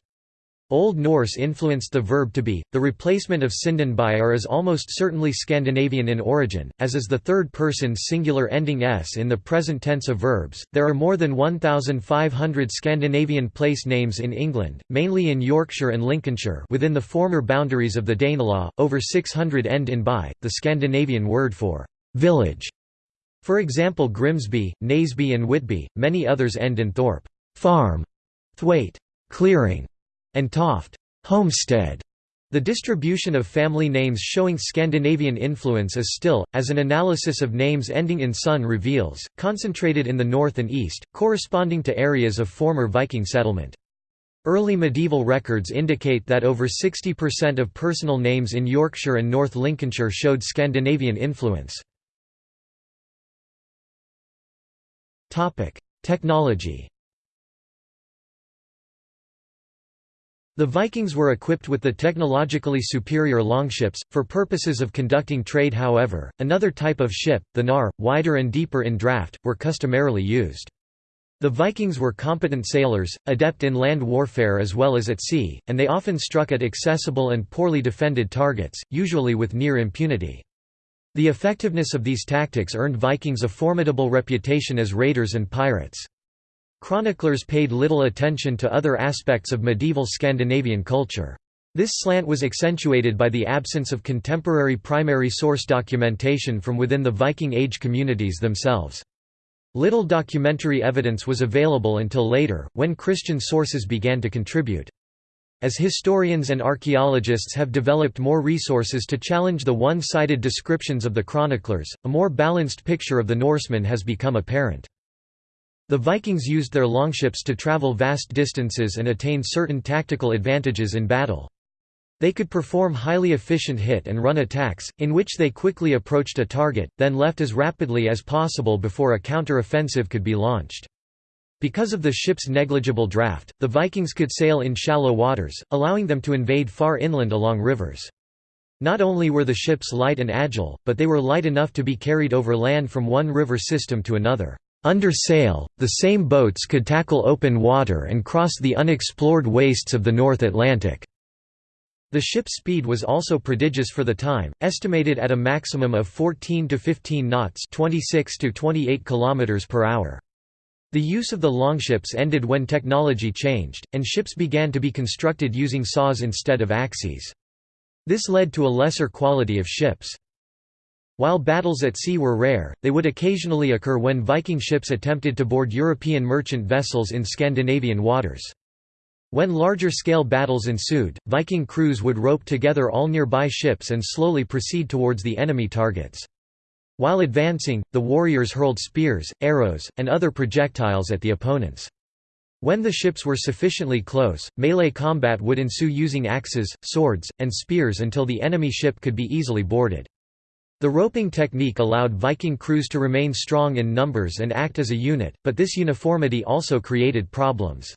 Old Norse influenced the verb to be. The replacement of sindon by are is almost certainly Scandinavian in origin, as is the third person singular ending s in the present tense of verbs. There are more than 1,500 Scandinavian place names in England, mainly in Yorkshire and Lincolnshire within the former boundaries of the Danelaw. Over 600 end in by, the Scandinavian word for village. For example, Grimsby, Naseby, and Whitby. Many others end in thorp, farm, thwaite, clearing and Toft homestead. The distribution of family names showing Scandinavian influence is still, as an analysis of names ending in son reveals, concentrated in the north and east, corresponding to areas of former Viking settlement. Early medieval records indicate that over 60% of personal names in Yorkshire and North Lincolnshire showed Scandinavian influence. Technology The Vikings were equipped with the technologically superior longships, for purposes of conducting trade however, another type of ship, the knarr, wider and deeper in draft, were customarily used. The Vikings were competent sailors, adept in land warfare as well as at sea, and they often struck at accessible and poorly defended targets, usually with near impunity. The effectiveness of these tactics earned Vikings a formidable reputation as raiders and pirates. Chroniclers paid little attention to other aspects of medieval Scandinavian culture. This slant was accentuated by the absence of contemporary primary source documentation from within the Viking Age communities themselves. Little documentary evidence was available until later, when Christian sources began to contribute. As historians and archaeologists have developed more resources to challenge the one-sided descriptions of the chroniclers, a more balanced picture of the Norsemen has become apparent. The Vikings used their longships to travel vast distances and attain certain tactical advantages in battle. They could perform highly efficient hit and run attacks, in which they quickly approached a target, then left as rapidly as possible before a counter-offensive could be launched. Because of the ship's negligible draft, the Vikings could sail in shallow waters, allowing them to invade far inland along rivers. Not only were the ships light and agile, but they were light enough to be carried over land from one river system to another. Under sail, the same boats could tackle open water and cross the unexplored wastes of the North Atlantic. The ship's speed was also prodigious for the time, estimated at a maximum of 14 to 15 knots, 26 to 28 kilometers per hour. The use of the longships ended when technology changed, and ships began to be constructed using saws instead of axes. This led to a lesser quality of ships. While battles at sea were rare, they would occasionally occur when Viking ships attempted to board European merchant vessels in Scandinavian waters. When larger-scale battles ensued, Viking crews would rope together all nearby ships and slowly proceed towards the enemy targets. While advancing, the warriors hurled spears, arrows, and other projectiles at the opponents. When the ships were sufficiently close, melee combat would ensue using axes, swords, and spears until the enemy ship could be easily boarded. The roping technique allowed Viking crews to remain strong in numbers and act as a unit, but this uniformity also created problems.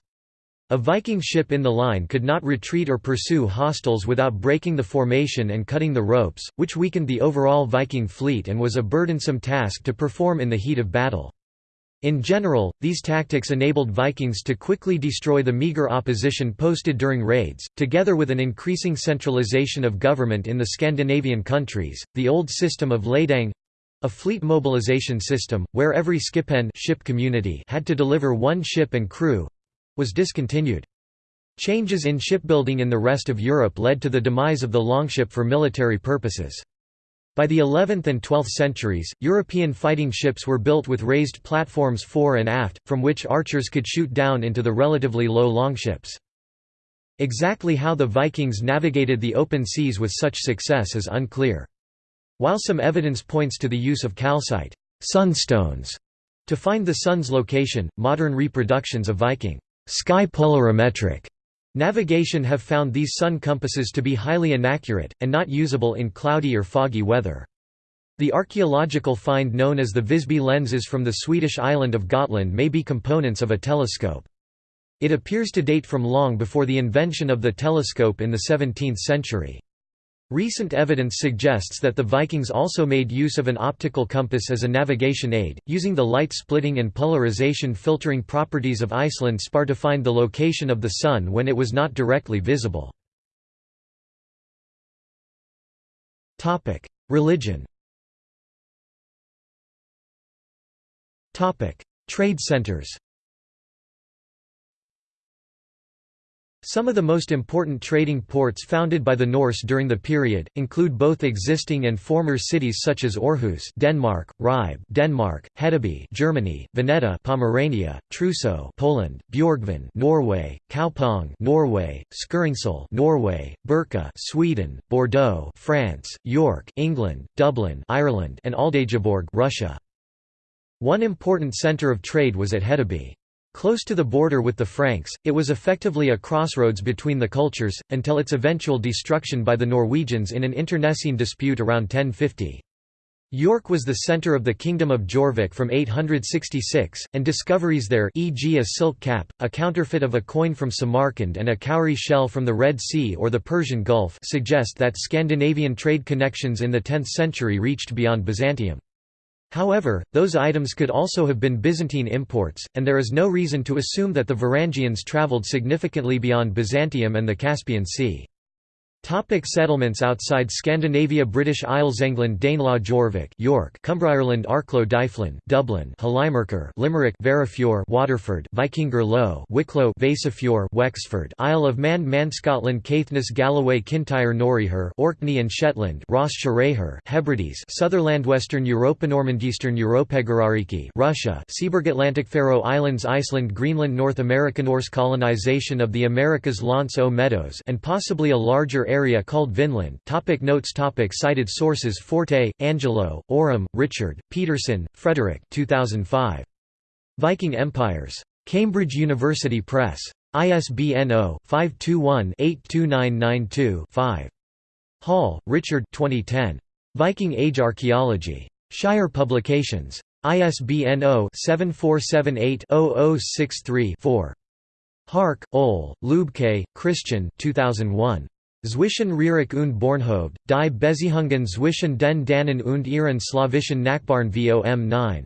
A Viking ship in the line could not retreat or pursue hostiles without breaking the formation and cutting the ropes, which weakened the overall Viking fleet and was a burdensome task to perform in the heat of battle. In general, these tactics enabled Vikings to quickly destroy the meager opposition posted during raids, together with an increasing centralization of government in the Scandinavian countries. The old system of leidang a fleet mobilization system, where every skipen ship community had to deliver one ship and crew, was discontinued. Changes in shipbuilding in the rest of Europe led to the demise of the longship for military purposes. By the 11th and 12th centuries, European fighting ships were built with raised platforms fore and aft, from which archers could shoot down into the relatively low longships. Exactly how the Vikings navigated the open seas with such success is unclear. While some evidence points to the use of calcite sunstones to find the sun's location, modern reproductions of Viking Sky polarimetric navigation have found these sun compasses to be highly inaccurate, and not usable in cloudy or foggy weather. The archaeological find known as the Visby lenses from the Swedish island of Gotland may be components of a telescope. It appears to date from long before the invention of the telescope in the 17th century. Recent evidence suggests that the Vikings also made use of an optical compass as a navigation aid, using the light splitting and polarization filtering properties of Iceland spar to find the location of the Sun when it was not directly visible. Religion Trade centers Some of the most important trading ports founded by the Norse during the period, include both existing and former cities such as Aarhus Denmark, Ribe Denmark, Hedeby Germany, Veneta Pomerania, Truso Poland, Bjorgvin Norway, Kaupang Norway, Skiringssal, Norway, Birka Sweden, Bordeaux France, York England, Dublin Ireland and Aldeigborg Russia. One important centre of trade was at Hedeby. Close to the border with the Franks, it was effectively a crossroads between the cultures, until its eventual destruction by the Norwegians in an internecine dispute around 1050. York was the centre of the Kingdom of Jorvik from 866, and discoveries there e.g. a silk cap, a counterfeit of a coin from Samarkand and a cowrie shell from the Red Sea or the Persian Gulf suggest that Scandinavian trade connections in the 10th century reached beyond Byzantium. However, those items could also have been Byzantine imports, and there is no reason to assume that the Varangians travelled significantly beyond Byzantium and the Caspian Sea. Topic settlements outside Scandinavia British Isles England Danelaw Jorvik York Cumbria Arklow Dyflin Dublin Hallimerker Limerick Verafjord Waterford Vikingur Low Wicklow Vasafjord Wexford Isle of Man Man Scotland Caithness Galloway Kintyre Norriher Orkney and Shetland Ross Shareher Hebrides Sutherland Western Europa Normandeastern Europegarariki Russia Seaburg Atlantic Faroe Islands Iceland Greenland North America Norse colonization of the Americas L'Anse aux Meadows and possibly a larger area called Vinland topic Notes topic Cited sources Forte, Angelo, Oram, Richard, Peterson, Frederick 2005. Viking Empires. Cambridge University Press. ISBN 0-521-82992-5. Hall, Richard 2010. Viking Age Archaeology. Shire Publications. ISBN 0-7478-0063-4. Hark, Ole, Lubke, Christian 2001. Zwischen Reric und Bornhoved, die Beziehungen zwischen den Danen und ihren slawischen Nachbarn vom 9.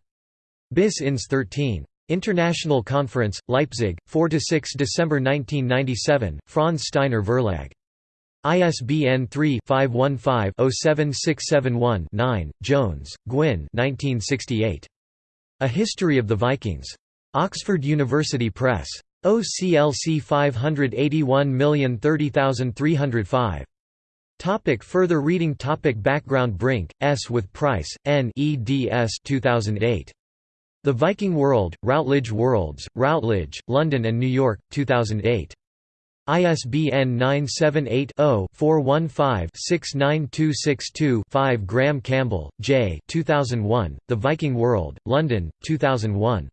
Bis ins 13. International Conference, Leipzig, 4–6 December 1997, Franz Steiner Verlag. ISBN 3-515-07671-9, Jones, Gwyn A History of the Vikings. Oxford University Press. OCLC 581030305. Topic further reading Topic Background Brink, S. with Price, N. eds 2008. The Viking World, Routledge Worlds, Routledge, London and New York, 2008. ISBN 978-0-415-69262-5 Graham Campbell, J. 2001, The Viking World, London, 2001.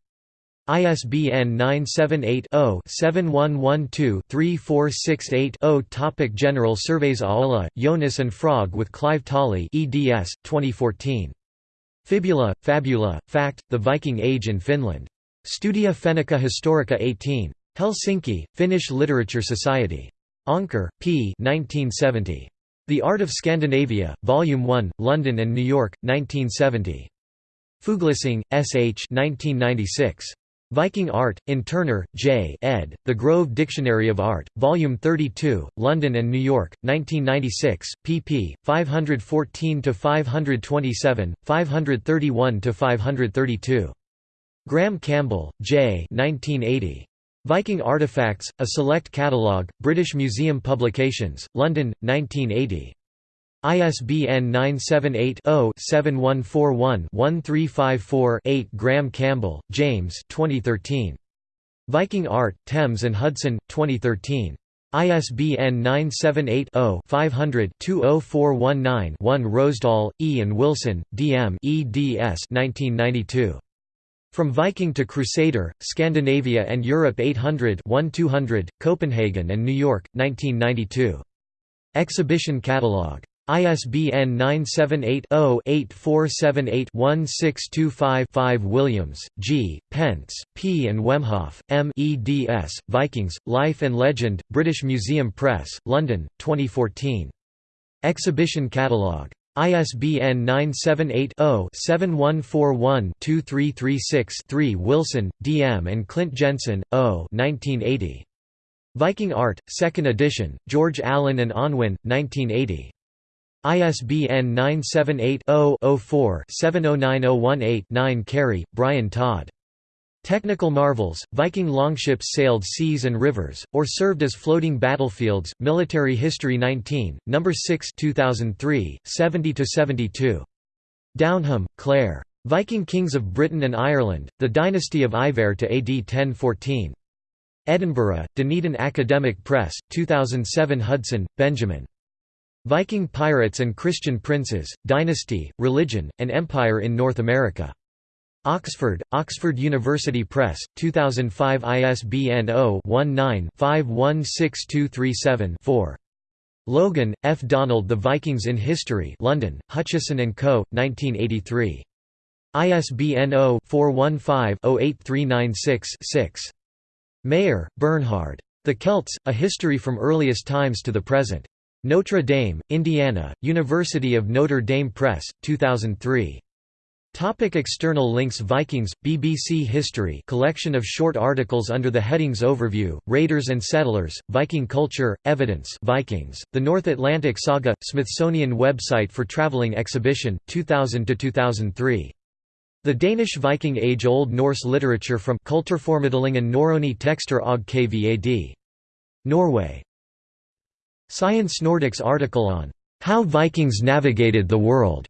ISBN 978-0-7112-3468-0 Topic General surveys Aola, Jonas and Frog with Clive Tolley eds. 2014. Fibula, Fabula, Fact, The Viking Age in Finland. Studia Fennica Historica 18. Helsinki, Finnish Literature Society. Anker, P. 1970. The Art of Scandinavia, Volume 1, London and New York, 1970. Fuglesang, S. H. 1996. Viking Art, in Turner, J. ed., The Grove Dictionary of Art, Volume 32, London and New York, 1996, pp. 514–527, 531–532. Graham Campbell, J. 1980. Viking Artifacts, A Select Catalogue, British Museum Publications, London, 1980. ISBN 978-0-7141-1354-8 Graham Campbell, James 2013. Viking Art, Thames and Hudson, 2013. ISBN 978-0-500-20419-1 Roesdahl, E. and Wilson, D. M. eds 1992. From Viking to Crusader, Scandinavia and Europe 800 1200, Copenhagen and New York, 1992. Exhibition Catalogue. ISBN 978-0-8478-1625-5 Williams, G., Pentz, P. and Wemhoff, M. eds. Vikings, Life and Legend, British Museum Press, London, 2014. Exhibition Catalogue. ISBN 978-0-7141-2336-3 Wilson, D. M. and Klindt-Jensen, O. 1980. Viking Art, 2nd edition, George Allen and Unwin, 1980. ISBN 978-0-04-709018-9 Carey, Brian Todd. Technical Marvels, Viking longships sailed seas and rivers, or served as floating battlefields, Military History 19, No. 6 2003, 70–72. Downham, Clare. Viking Kings of Britain and Ireland, The Dynasty of Ivar to AD 1014. Edinburgh, Dunedin Academic Press, 2007 Hudson, Benjamin. Viking Pirates and Christian Princes, Dynasty, Religion, and Empire in North America. Oxford, Oxford University Press, 2005 ISBN 0-19-516237-4. Logan, F. Donald The Vikings in History London, Hutchison & Co., 1983. ISBN 0-415-08396-6. Mayer, Bernhard. The Celts, A History from Earliest Times to the Present. Notre Dame, Indiana, University of Notre Dame Press, 2003. Topic external links Vikings, BBC History collection of short articles under the headings Overview, Raiders and Settlers, Viking Culture, Evidence Vikings, The North Atlantic Saga, Smithsonian website for traveling exhibition, 2000–2003. The Danish Viking Age Old Norse literature from Kulturformidlingen Norrøne Tekster og Kvad. Norway. Science Nordics article on How Vikings Navigated the World